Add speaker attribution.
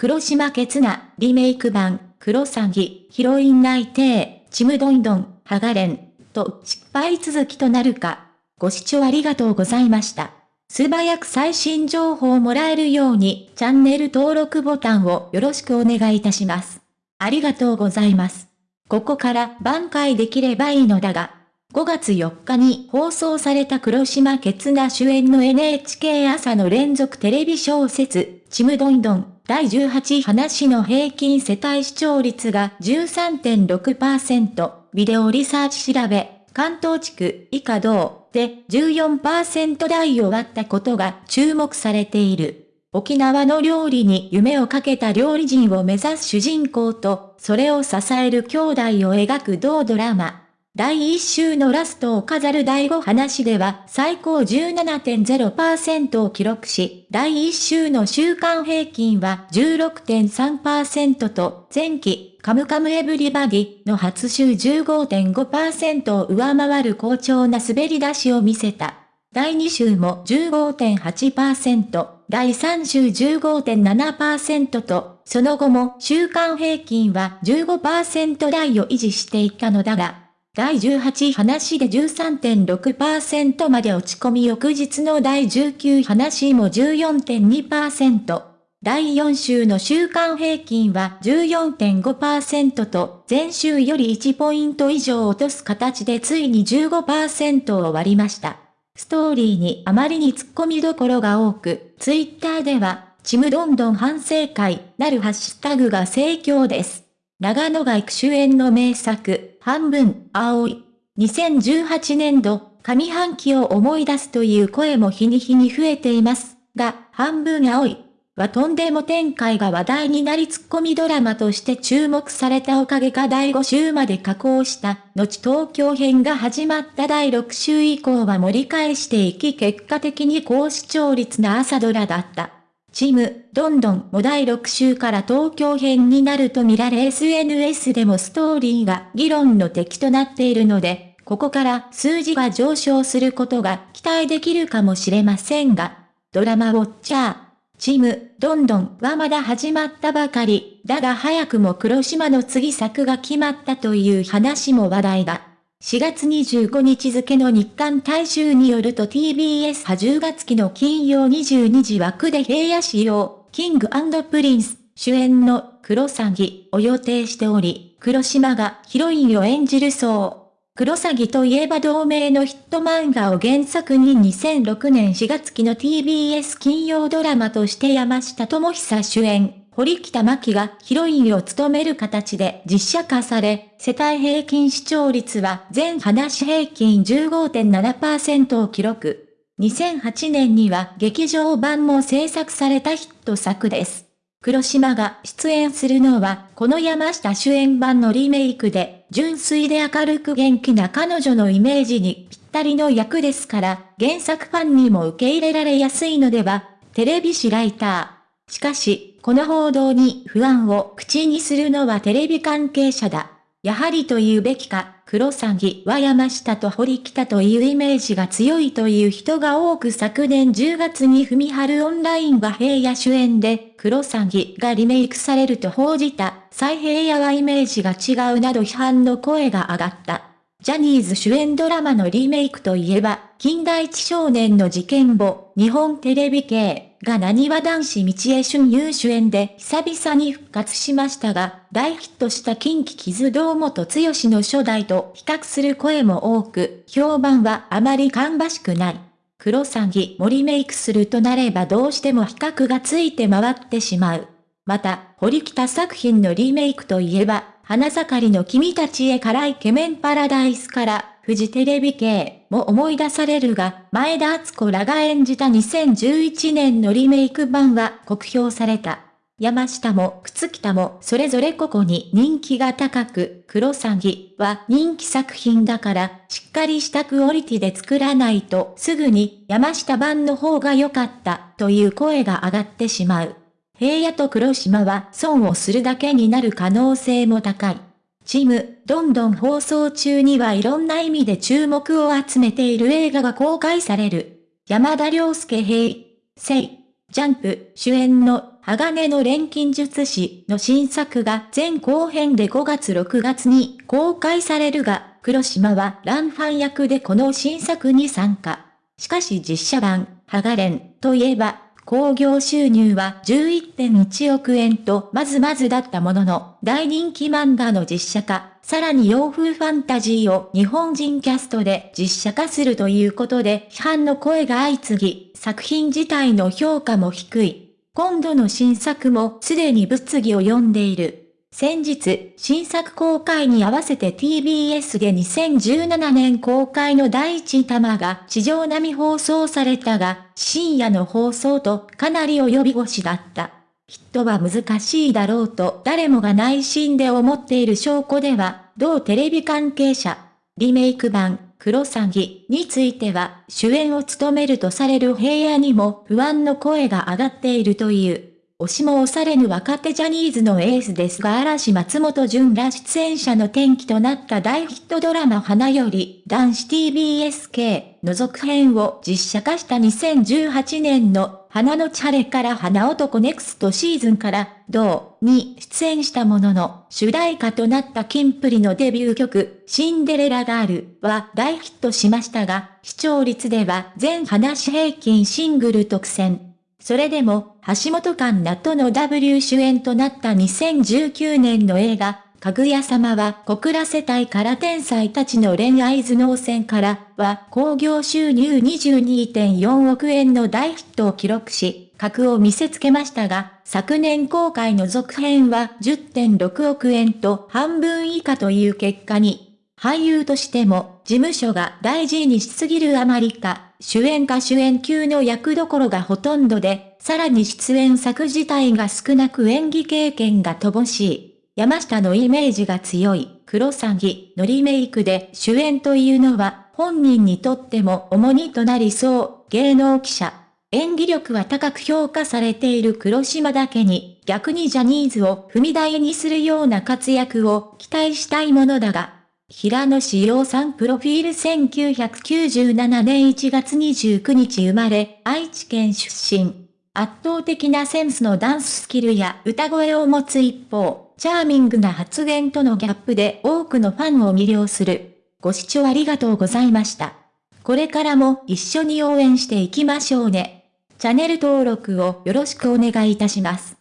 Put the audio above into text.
Speaker 1: 黒島ケツナ、リメイク版、黒詐欺、ヒロイン内定、ちむどんどん、ハガレン、と失敗続きとなるか。ご視聴ありがとうございました。素早く最新情報をもらえるように、チャンネル登録ボタンをよろしくお願いいたします。ありがとうございます。ここから挽回できればいいのだが、5月4日に放送された黒島ケツナ主演の NHK 朝の連続テレビ小説、ちむどんどん第18話の平均世帯視聴率が13.6%、ビデオリサーチ調べ、関東地区以下同で14%台を割ったことが注目されている。沖縄の料理に夢をかけた料理人を目指す主人公と、それを支える兄弟を描く同ドラマ。第1週のラストを飾る第5話では最高17.0%を記録し、第1週の週間平均は16.3%と前期カムカムエブリバディの初週15.5%を上回る好調な滑り出しを見せた。第2週も15.8%、第3週15.7%と、その後も週間平均は15%台を維持していたのだが、第18話で13.6%まで落ち込み翌日の第19話も14.2%。第4週の週間平均は14.5%と前週より1ポイント以上落とす形でついに15%を割りました。ストーリーにあまりに突っ込みどころが多く、ツイッターでは、ちむどんどん反省会なるハッシュタグが盛況です。長野が育主演の名作、半分、青い。2018年度、上半期を思い出すという声も日に日に増えています。が、半分青い。はとんでも展開が話題になりツッコミドラマとして注目されたおかげか第5週まで加工した、後東京編が始まった第6週以降は盛り返していき結果的に高視聴率な朝ドラだった。チム、どんどんも第6週から東京編になると見られ SNS でもストーリーが議論の敵となっているので、ここから数字が上昇することが期待できるかもしれませんが、ドラマウォッチャー、チム、どんどんはまだ始まったばかり、だが早くも黒島の次作が決まったという話も話題だ。4月25日付の日刊大衆によると TBS 派10月期の金曜22時枠で平野仕様、キングプリンス、主演の黒詐欺を予定しており、黒島がヒロインを演じるそう。黒詐欺といえば同名のヒット漫画を原作に2006年4月期の TBS 金曜ドラマとして山下智久主演。堀北真希がヒロインを務める形で実写化され、世帯平均視聴率は全話平均15.7%を記録。2008年には劇場版も制作されたヒット作です。黒島が出演するのは、この山下主演版のリメイクで、純粋で明るく元気な彼女のイメージにぴったりの役ですから、原作ファンにも受け入れられやすいのでは、テレビ誌ライター。しかし、この報道に不安を口にするのはテレビ関係者だ。やはりと言うべきか、黒詐欺は山下と堀北というイメージが強いという人が多く昨年10月に文春オンラインが平野主演で黒詐欺がリメイクされると報じた、再平野はイメージが違うなど批判の声が上がった。ジャニーズ主演ドラマのリメイクといえば、近代一少年の事件簿、日本テレビ系が何は男子道江俊優主演で久々に復活しましたが、大ヒットした近畿傷堂本剛の初代と比較する声も多く、評判はあまり芳しくない。黒詐欺もリメイクするとなればどうしても比較がついて回ってしまう。また、堀北作品のリメイクといえば、花盛りの君たちへからイケメンパラダイスから、フジテレビ系も思い出されるが、前田敦子らが演じた2011年のリメイク版は酷評された。山下も靴北もそれぞれ個々に人気が高く、黒詐欺は人気作品だから、しっかりしたクオリティで作らないとすぐに山下版の方が良かったという声が上がってしまう。平野と黒島は損をするだけになる可能性も高い。チーム、どんどん放送中にはいろんな意味で注目を集めている映画が公開される。山田涼介平、イ、ジャンプ主演の鋼の錬金術師の新作が前後編で5月6月に公開されるが、黒島はランファン役でこの新作に参加。しかし実写版、ハガレンといえば、興行収入は11.1億円とまずまずだったものの、大人気漫画の実写化、さらに洋風ファンタジーを日本人キャストで実写化するということで批判の声が相次ぎ、作品自体の評価も低い。今度の新作もすでに物議を呼んでいる。先日、新作公開に合わせて TBS で2017年公開の第一弾が地上並み放送されたが、深夜の放送とかなり及び腰だった。ヒットは難しいだろうと誰もが内心で思っている証拠では、同テレビ関係者、リメイク版、クロサギについては、主演を務めるとされる平野にも不安の声が上がっているという。押しも押されぬ若手ジャニーズのエースですが嵐松本潤ら出演者の転機となった大ヒットドラマ花より男子 TBSK の続編を実写化した2018年の花のチャレから花男ネクストシーズンから同に出演したものの主題歌となったキンプリのデビュー曲シンデレラガールは大ヒットしましたが視聴率では全話平均シングル特選。それでも、橋本環奈との W 主演となった2019年の映画、かぐや様は小倉世帯から天才たちの恋愛頭脳戦からは興行収入22.4億円の大ヒットを記録し、格を見せつけましたが、昨年公開の続編は10.6億円と半分以下という結果に、俳優としても、事務所が大事にしすぎるあまりか、主演か主演級の役どころがほとんどで、さらに出演作自体が少なく演技経験が乏しい。山下のイメージが強い、黒サギのリメイクで主演というのは、本人にとっても重荷となりそう、芸能記者。演技力は高く評価されている。黒島だけに、逆にジャニーズを踏み台にするような活躍を期待したいものだが、平野志陽さんプロフィール。1997年1月29日生まれ、愛知県出身。圧倒的なセンスのダンススキルや歌声を持つ一方、チャーミングな発言とのギャップで多くのファンを魅了する。ご視聴ありがとうございました。これからも一緒に応援していきましょうね。チャンネル登録をよろしくお願いいたします。